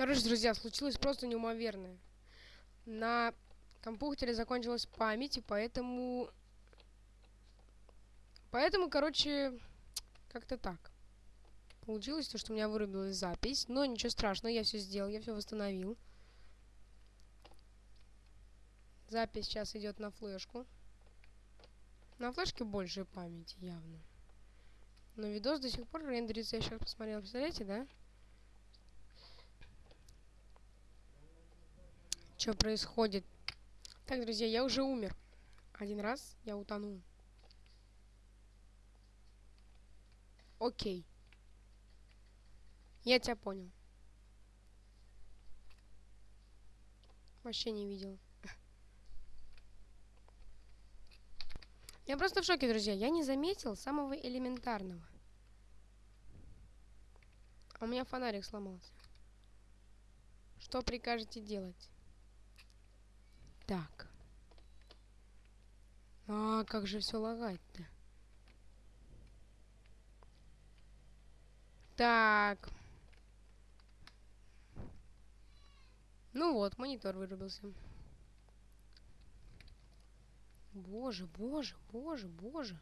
Короче, друзья, случилось просто неумоверное. На компьютере закончилась память, и поэтому... Поэтому, короче, как-то так. Получилось то, что у меня вырубилась запись, но ничего страшного, я все сделал, я все восстановил. Запись сейчас идет на флешку. На флешке больше памяти, явно. Но видос до сих пор рендерится, я сейчас посмотрел, представляете, да? Что происходит? Так, друзья, я уже умер. Один раз я утонул. Окей. Я тебя понял. Вообще не видел. Я просто в шоке, друзья. Я не заметил самого элементарного. А у меня фонарик сломался. Что прикажете делать? Так. А, как же все лагать-то? Так. Ну вот, монитор вырубился. Боже, боже, боже, боже.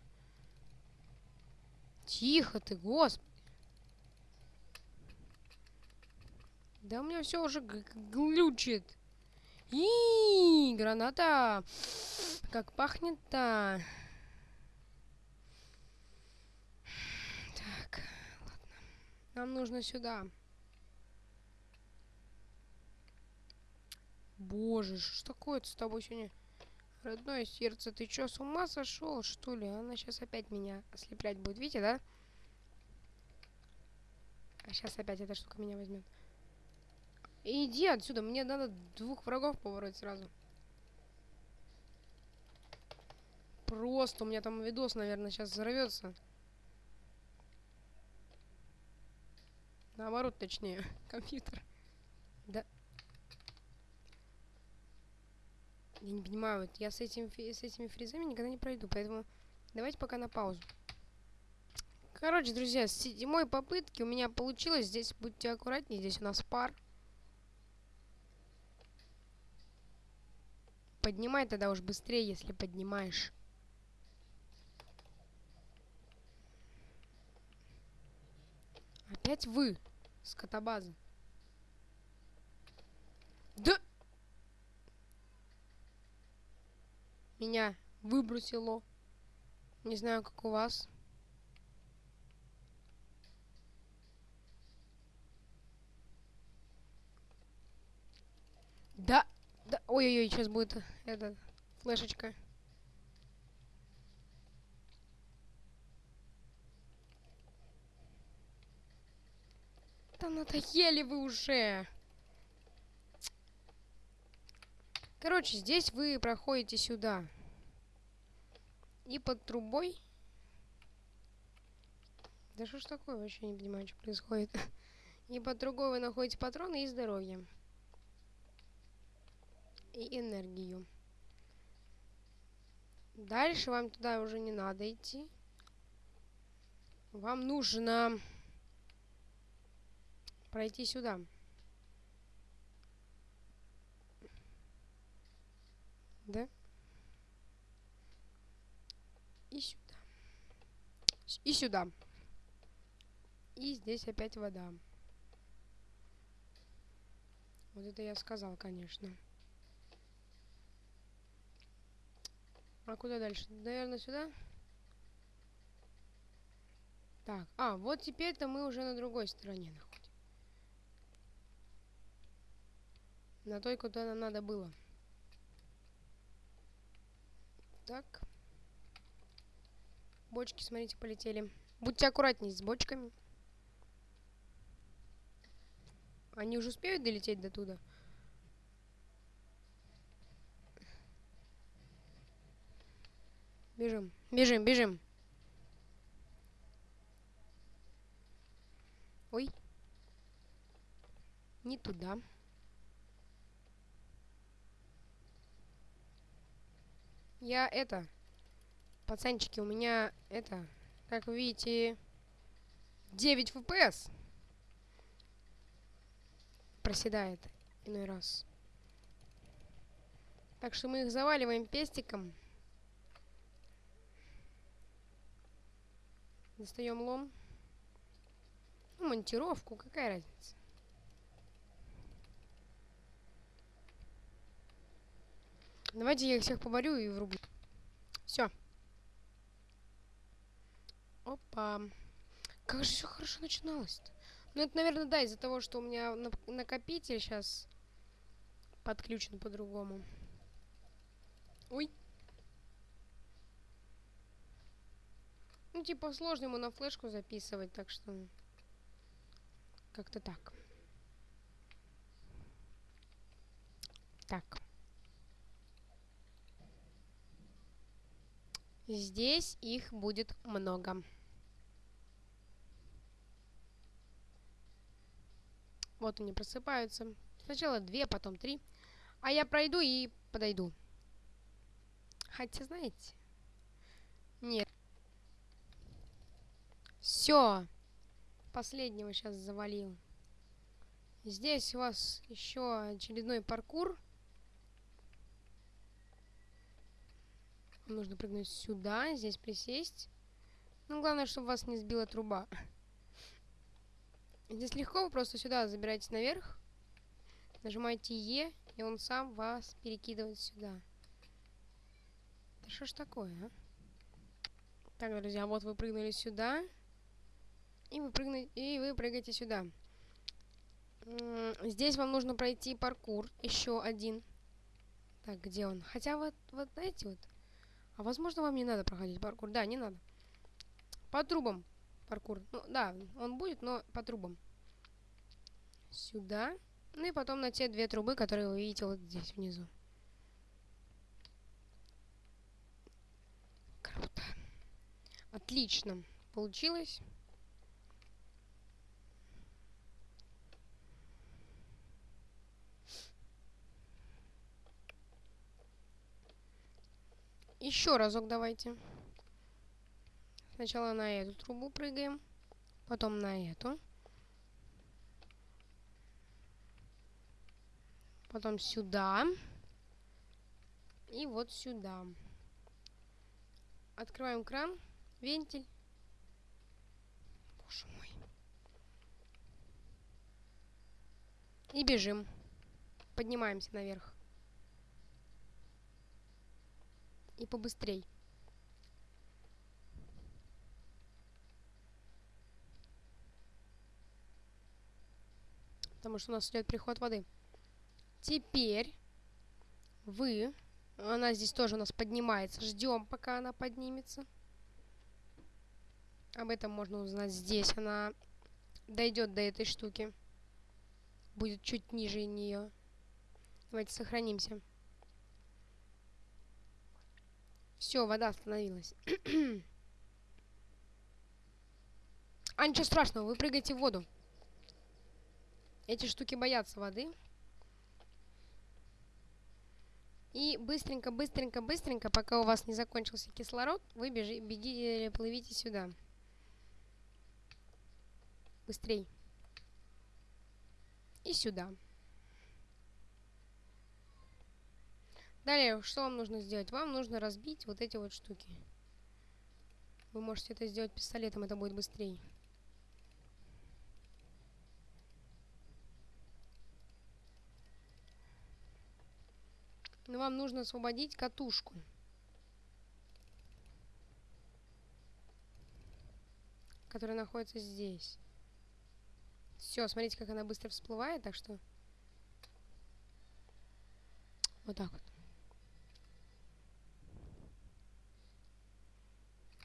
Тихо ты, господи. Да у меня все уже глючит. И граната. Как пахнет-то. Так, ладно. Нам нужно сюда. Боже, что такое-то с тобой сегодня? Родное сердце, ты чё, с ума сошел, что ли? Она сейчас опять меня ослеплять будет, видите, да? А сейчас опять эта штука меня возьмет. Иди отсюда, мне надо двух врагов поворотить сразу. Просто у меня там видос, наверное, сейчас взорвется. Наоборот, точнее, компьютер. Да. Я не понимаю, вот я с, этим, с этими фризами никогда не пройду, поэтому давайте пока на паузу. Короче, друзья, с седьмой попытки у меня получилось. Здесь будьте аккуратнее, здесь у нас пар. Поднимай тогда уж быстрее, если поднимаешь. Опять вы, скотобаза. Да! Меня выбросило. Не знаю, как у вас. Да! Да, ой-ой-ой, сейчас будет эта флешечка. Да надоели вы уже. Короче, здесь вы проходите сюда. И под трубой... Да что ж такое, вообще не понимаю, что происходит. И под другой вы находите патроны и здоровье и энергию. Дальше вам туда уже не надо идти. Вам нужно пройти сюда. Да? И сюда. И сюда. И здесь опять вода. Вот это я сказал, конечно. А куда дальше? Наверное, сюда? Так, а, вот теперь-то мы уже на другой стороне находим. На той, куда нам надо было. Так. Бочки, смотрите, полетели. Будьте аккуратнее с бочками. Они уже успеют долететь до туда? Бежим, бежим, бежим. Ой. Не туда. Я это... Пацанчики, у меня это... Как вы видите... 9 FPS. проседает иной раз. Так что мы их заваливаем пестиком. Достаем лом. Ну, монтировку, какая разница. Давайте я их всех поборю и врублю. Все. Опа. Как же все хорошо начиналось-то. Ну, это, наверное, да, из-за того, что у меня накопитель сейчас подключен по-другому. Ой. Ну, типа, сложно ему на флешку записывать, так что... Как-то так. Так. Здесь их будет много. Вот они просыпаются. Сначала две, потом три. А я пройду и подойду. Хотя, знаете... Нет. Все. Последнего сейчас завалил. Здесь у вас еще очередной паркур. нужно прыгнуть сюда, здесь присесть. Ну, главное, чтобы вас не сбила труба. Здесь легко, вы просто сюда забираетесь наверх, нажимаете Е, и он сам вас перекидывает сюда. Да что ж такое, а? Так, друзья, вот вы прыгнули сюда, и вы, прыгнете, и вы прыгаете сюда. Здесь вам нужно пройти паркур, еще один. Так, где он? Хотя вот, вот знаете, вот. А возможно, вам не надо проходить паркур. Да, не надо. По трубам паркур. Ну, да, он будет, но по трубам. Сюда. Ну и потом на те две трубы, которые вы видите вот здесь внизу. Круто. Отлично. Получилось. Еще разок давайте. Сначала на эту трубу прыгаем, потом на эту. Потом сюда. И вот сюда. Открываем кран, вентиль. Боже мой. И бежим. Поднимаемся наверх. И побыстрей. потому что у нас идет приход воды. Теперь вы, она здесь тоже у нас поднимается, ждем, пока она поднимется. Об этом можно узнать здесь. Она дойдет до этой штуки. Будет чуть ниже нее. Давайте сохранимся. Все, вода остановилась. а ничего страшного, вы прыгаете в воду. Эти штуки боятся воды. И быстренько, быстренько, быстренько, пока у вас не закончился кислород, вы бежи, бегите, плывите сюда. Быстрей. И сюда. Далее, что вам нужно сделать? Вам нужно разбить вот эти вот штуки. Вы можете это сделать пистолетом, это будет быстрее. Но вам нужно освободить катушку. Которая находится здесь. Все, смотрите, как она быстро всплывает, так что... Вот так вот.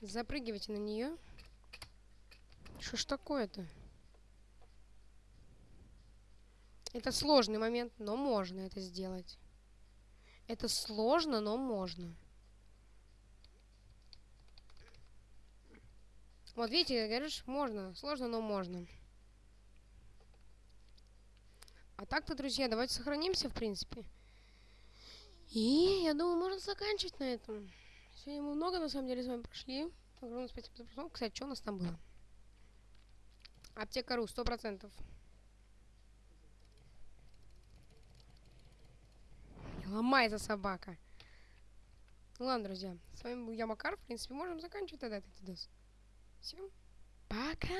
Запрыгивайте на нее. Что ж такое-то? Это сложный момент, но можно это сделать. Это сложно, но можно. Вот видите, говоришь, можно. Сложно, но можно. А так-то, друзья, давайте сохранимся, в принципе. И я думаю, можно заканчивать на этом. Сегодня мы много, на самом деле, с вами прошли. Огромное спасибо за просмотр. Кстати, что у нас там было? Аптекару, 100%. Ломается собака. Ну ладно, друзья. С вами был я, Макар. В принципе, можем заканчивать тогда этот видос. Всем пока!